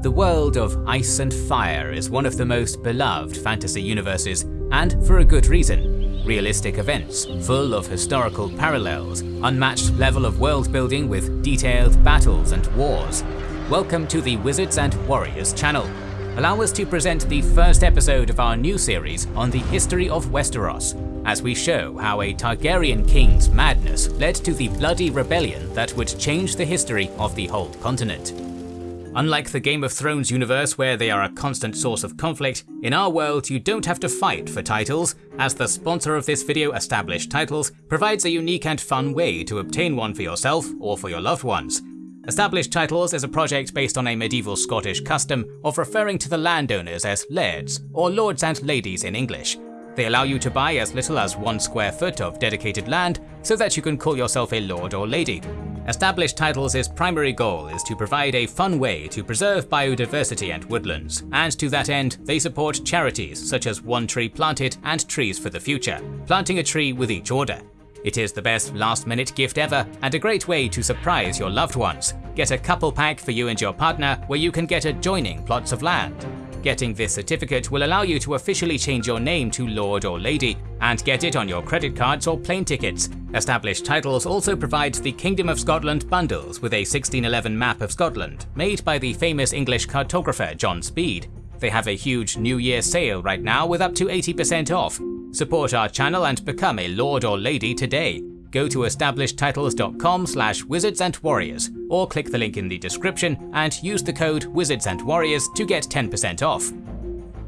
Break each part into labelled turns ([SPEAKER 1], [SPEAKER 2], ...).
[SPEAKER 1] The world of Ice and Fire is one of the most beloved fantasy universes, and for a good reason. Realistic events, full of historical parallels, unmatched level of world building with detailed battles and wars. Welcome to the Wizards and Warriors channel. Allow us to present the first episode of our new series on the history of Westeros, as we show how a Targaryen king's madness led to the bloody rebellion that would change the history of the whole continent. Unlike the Game of Thrones universe where they are a constant source of conflict, in our world you don't have to fight for titles, as the sponsor of this video Established Titles provides a unique and fun way to obtain one for yourself or for your loved ones. Established Titles is a project based on a medieval Scottish custom of referring to the landowners as lairds, or lords and ladies in English. They allow you to buy as little as one square foot of dedicated land so that you can call yourself a lord or lady. Established Titles' primary goal is to provide a fun way to preserve biodiversity and woodlands, and to that end, they support charities such as One Tree Planted and Trees for the Future, planting a tree with each order. It is the best last minute gift ever and a great way to surprise your loved ones. Get a couple pack for you and your partner where you can get adjoining plots of land. Getting this certificate will allow you to officially change your name to Lord or Lady and get it on your credit cards or plane tickets. Established Titles also provides the Kingdom of Scotland bundles with a 1611 map of Scotland, made by the famous English cartographer John Speed. They have a huge New Year sale right now with up to 80% off. Support our channel and become a Lord or Lady today go to establishedtitles.com slash wizards and warriors or click the link in the description and use the code wizards and warriors to get 10% off.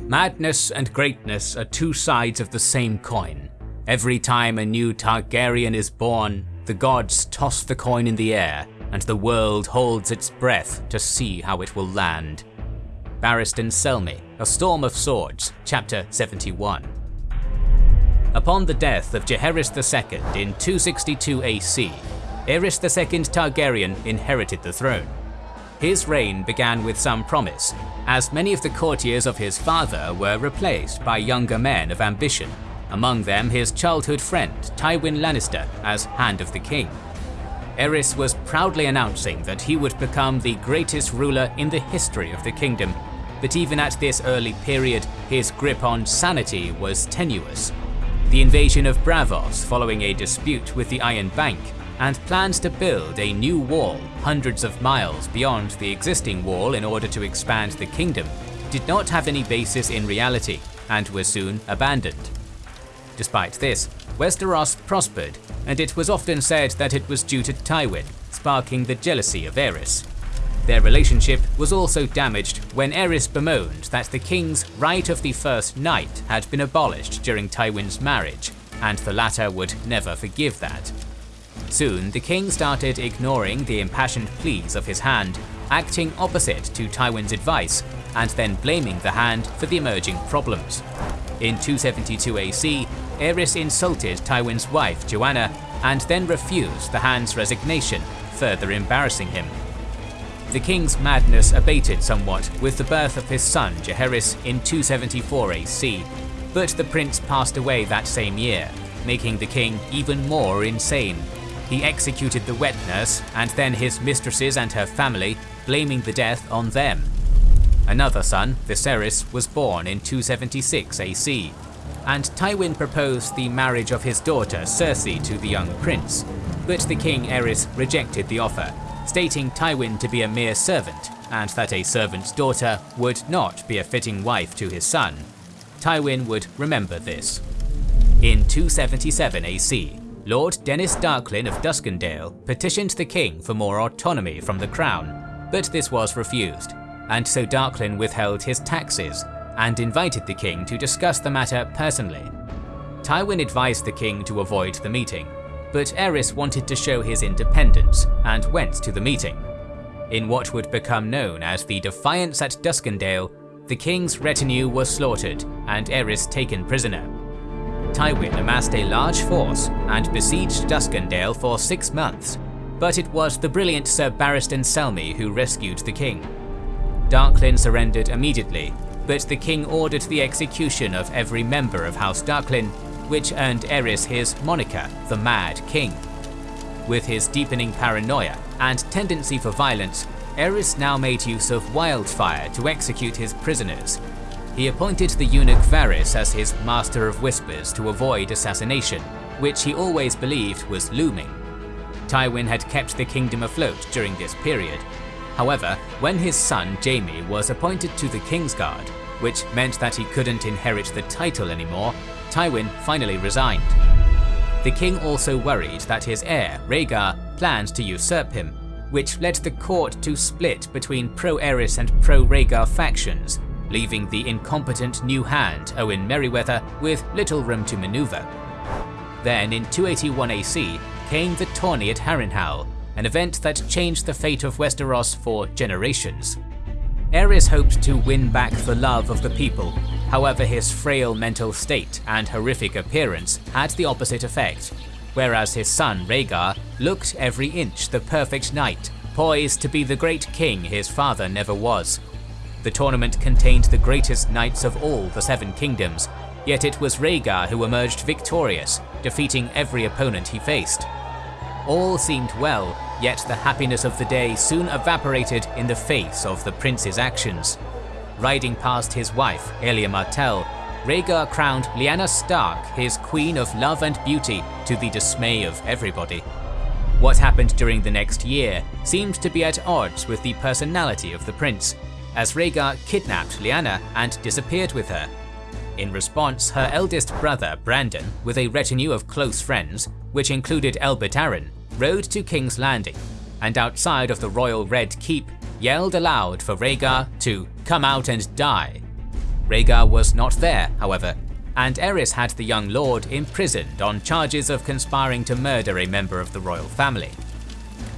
[SPEAKER 1] Madness and greatness are two sides of the same coin. Every time a new Targaryen is born, the gods toss the coin in the air and the world holds its breath to see how it will land. Barristan Selmy, A Storm of Swords, Chapter 71 Upon the death of Jaehaerys II in 262 AC, Aerys II Targaryen inherited the throne. His reign began with some promise, as many of the courtiers of his father were replaced by younger men of ambition, among them his childhood friend Tywin Lannister as Hand of the King. Aerys was proudly announcing that he would become the greatest ruler in the history of the kingdom, but even at this early period, his grip on sanity was tenuous the invasion of Braavos following a dispute with the Iron Bank, and plans to build a new wall hundreds of miles beyond the existing wall in order to expand the kingdom, did not have any basis in reality and were soon abandoned. Despite this, Westeros prospered, and it was often said that it was due to Tywin, sparking the jealousy of Aerys. Their relationship was also damaged when Aerys bemoaned that the king's right of the first night had been abolished during Tywin's marriage, and the latter would never forgive that. Soon, the king started ignoring the impassioned pleas of his hand, acting opposite to Tywin's advice, and then blaming the hand for the emerging problems. In 272 AC, Aerys insulted Tywin's wife Joanna, and then refused the hand's resignation, further embarrassing him. The king's madness abated somewhat with the birth of his son Jaehaerys in 274 AC, but the prince passed away that same year, making the king even more insane. He executed the wet nurse and then his mistresses and her family, blaming the death on them. Another son, Viserys, was born in 276 AC, and Tywin proposed the marriage of his daughter Cersei to the young prince, but the king Aerys rejected the offer stating Tywin to be a mere servant and that a servant's daughter would not be a fitting wife to his son. Tywin would remember this. In 277 AC, Lord Denys Darklyn of Duskendale petitioned the king for more autonomy from the crown, but this was refused, and so Darklyn withheld his taxes and invited the king to discuss the matter personally. Tywin advised the king to avoid the meeting, but Aerys wanted to show his independence and went to the meeting. In what would become known as the Defiance at Duskendale, the king's retinue was slaughtered and Aerys taken prisoner. Tywin amassed a large force and besieged Duskendale for six months, but it was the brilliant Sir Barristan Selmy who rescued the king. Darklyn surrendered immediately, but the king ordered the execution of every member of House Darklyn which earned Aerys his moniker, the Mad King. With his deepening paranoia and tendency for violence, Aerys now made use of wildfire to execute his prisoners. He appointed the eunuch Varys as his master of whispers to avoid assassination, which he always believed was looming. Tywin had kept the kingdom afloat during this period. However, when his son Jaime was appointed to the Kingsguard, which meant that he couldn't inherit the title anymore, Tywin finally resigned. The king also worried that his heir, Rhaegar, planned to usurp him, which led the court to split between pro-Aerys and pro-Rhaegar factions, leaving the incompetent new hand, Owen Merryweather, with little room to maneuver. Then in 281 AC came the tourney at Harrenhal, an event that changed the fate of Westeros for generations. Aerys hoped to win back the love of the people, however his frail mental state and horrific appearance had the opposite effect, whereas his son Rhaegar looked every inch the perfect knight, poised to be the great king his father never was. The tournament contained the greatest knights of all the Seven Kingdoms, yet it was Rhaegar who emerged victorious, defeating every opponent he faced. All seemed well, yet the happiness of the day soon evaporated in the face of the prince's actions. Riding past his wife, Elia Martell, Rhaegar crowned Lyanna Stark his Queen of Love and Beauty to the dismay of everybody. What happened during the next year seemed to be at odds with the personality of the prince, as Rhaegar kidnapped Lyanna and disappeared with her. In response, her eldest brother Brandon, with a retinue of close friends, which included Elbert Arryn, rode to King's Landing, and outside of the royal Red Keep, yelled aloud for Rhaegar to come out and die. Rhaegar was not there, however, and Aerys had the young lord imprisoned on charges of conspiring to murder a member of the royal family.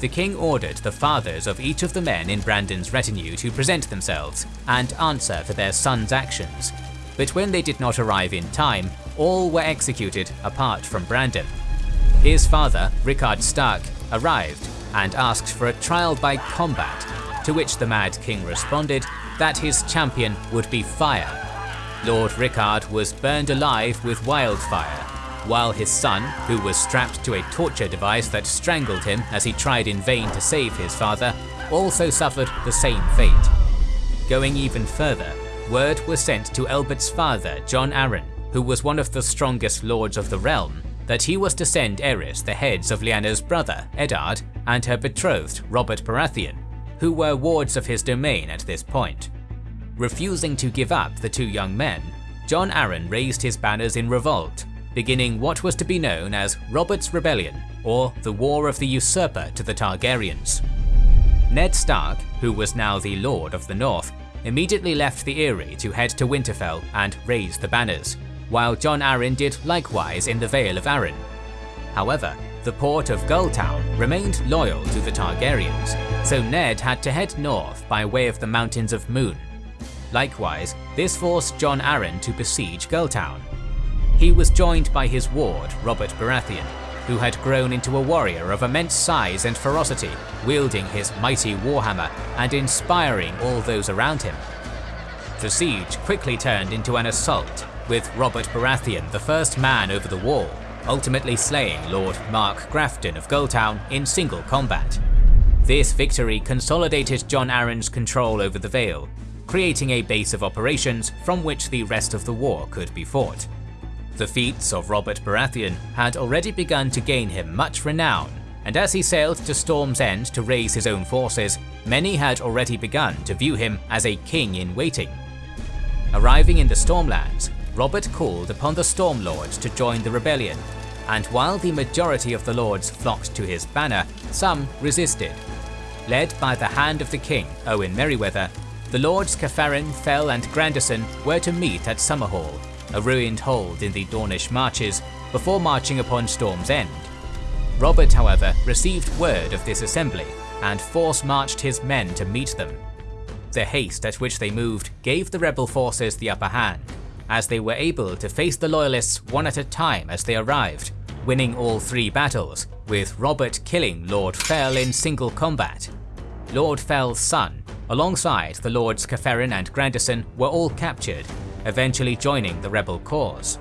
[SPEAKER 1] The king ordered the fathers of each of the men in Brandon's retinue to present themselves and answer for their son's actions, but when they did not arrive in time, all were executed apart from Brandon. His father, Rickard Stark, arrived and asked for a trial by combat, to which the Mad King responded that his champion would be fire. Lord Rickard was burned alive with wildfire, while his son, who was strapped to a torture device that strangled him as he tried in vain to save his father, also suffered the same fate. Going even further, word was sent to Elbert's father, Jon Arryn, who was one of the strongest lords of the realm, that he was to send Aerys the heads of Lyanna's brother, Eddard, and her betrothed, Robert Baratheon, who were wards of his domain at this point. Refusing to give up the two young men, Jon Arryn raised his banners in revolt, beginning what was to be known as Robert's Rebellion, or the War of the Usurper to the Targaryens. Ned Stark, who was now the Lord of the North, immediately left the Eyrie to head to Winterfell and raise the banners, while Jon Arryn did likewise in the Vale of Arryn. However, the port of Gulltown remained loyal to the Targaryens, so Ned had to head north by way of the Mountains of Moon. Likewise, this forced Jon Arryn to besiege Gulltown. He was joined by his ward, Robert Baratheon, who had grown into a warrior of immense size and ferocity, wielding his mighty warhammer and inspiring all those around him. The siege quickly turned into an assault, with Robert Baratheon the first man over the wall, ultimately slaying Lord Marq Grafton of Gulltown in single combat. This victory consolidated Jon Arryn's control over the Vale, creating a base of operations from which the rest of the war could be fought. The feats of Robert Baratheon had already begun to gain him much renown, and as he sailed to Storm's End to raise his own forces, many had already begun to view him as a king in waiting. Arriving in the Stormlands, Robert called upon the Stormlords to join the rebellion, and while the majority of the lords flocked to his banner, some resisted. Led by the hand of the king, Owen Merryweather, the lords Cafferen, Fell and Grandison were to meet at Summerhall, a ruined hold in the Dornish marches, before marching upon Storm's End. Robert, however, received word of this assembly, and force-marched his men to meet them. The haste at which they moved gave the rebel forces the upper hand, as they were able to face the loyalists one at a time as they arrived, winning all three battles, with Robert killing Lord Fell in single combat. Lord Fell's son, alongside the Lords Cafferen and Grandison, were all captured, eventually joining the rebel cause.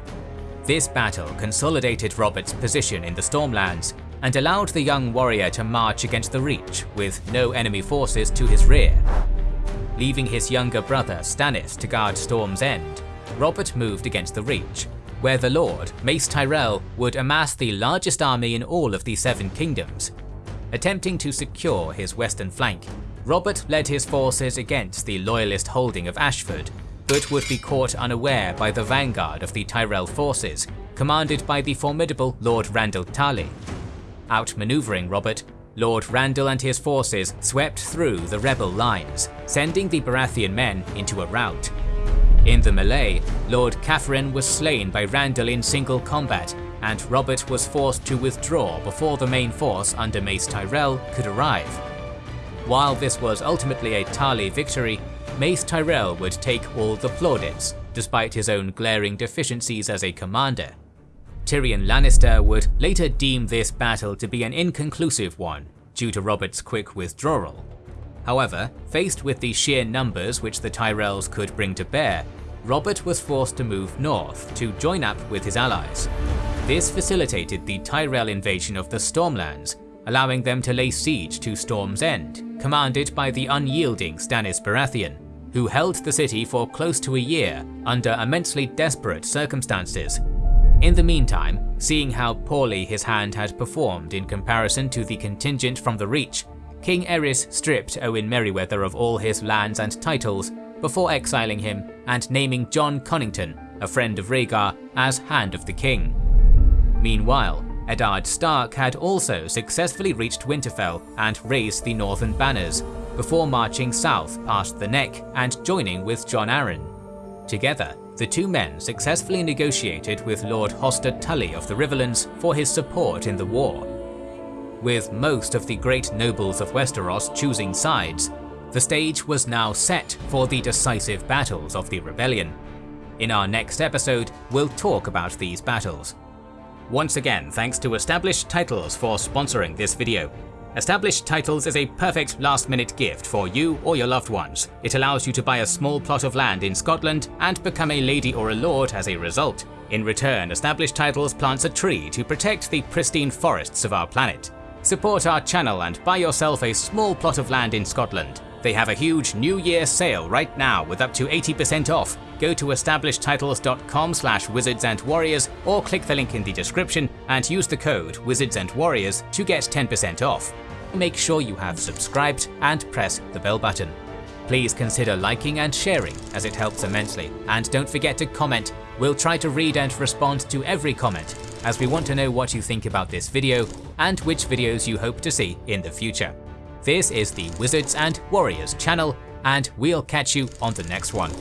[SPEAKER 1] This battle consolidated Robert's position in the Stormlands, and allowed the young warrior to march against the Reach with no enemy forces to his rear. Leaving his younger brother Stannis to guard Storm's End, Robert moved against the Reach, where the Lord, Mace Tyrell, would amass the largest army in all of the Seven Kingdoms. Attempting to secure his western flank, Robert led his forces against the loyalist holding of Ashford, but would be caught unaware by the vanguard of the Tyrell forces, commanded by the formidable Lord Randyll Tarly. Outmaneuvering Robert, Lord Randyll and his forces swept through the rebel lines, sending the Baratheon men into a rout. In the melee, Lord Cafferen was slain by Randyll in single combat, and Robert was forced to withdraw before the main force under Mace Tyrell could arrive. While this was ultimately a Tarly victory, Mace Tyrell would take all the plaudits, despite his own glaring deficiencies as a commander. Tyrion Lannister would later deem this battle to be an inconclusive one, due to Robert's quick withdrawal. However, faced with the sheer numbers which the Tyrells could bring to bear, Robert was forced to move north to join up with his allies. This facilitated the Tyrell invasion of the Stormlands, allowing them to lay siege to Storm's End, commanded by the unyielding Stannis Baratheon, who held the city for close to a year under immensely desperate circumstances. In the meantime, seeing how poorly his hand had performed in comparison to the contingent from the Reach, King Aerys stripped Owen Merryweather of all his lands and titles before exiling him and naming Jon Connington, a friend of Rhaegar, as Hand of the King. Meanwhile, Eddard Stark had also successfully reached Winterfell and raised the Northern Banners, before marching south past the Neck and joining with Jon Arryn. Together, the two men successfully negotiated with Lord Hoster Tully of the Riverlands for his support in the war. With most of the great nobles of Westeros choosing sides, the stage was now set for the decisive battles of the rebellion. In our next episode, we'll talk about these battles. Once again, thanks to Established Titles for sponsoring this video. Established Titles is a perfect last minute gift for you or your loved ones. It allows you to buy a small plot of land in Scotland and become a lady or a lord as a result. In return, Established Titles plants a tree to protect the pristine forests of our planet. Support our channel and buy yourself a small plot of land in Scotland. They have a huge New Year sale right now with up to 80% off. Go to establishedtitles.com slash wizards and warriors or click the link in the description and use the code wizards and warriors to get 10% off. Make sure you have subscribed and press the bell button. Please consider liking and sharing as it helps immensely and don't forget to comment. We'll try to read and respond to every comment as we want to know what you think about this video and which videos you hope to see in the future. This is the Wizards and Warriors channel, and we'll catch you on the next one.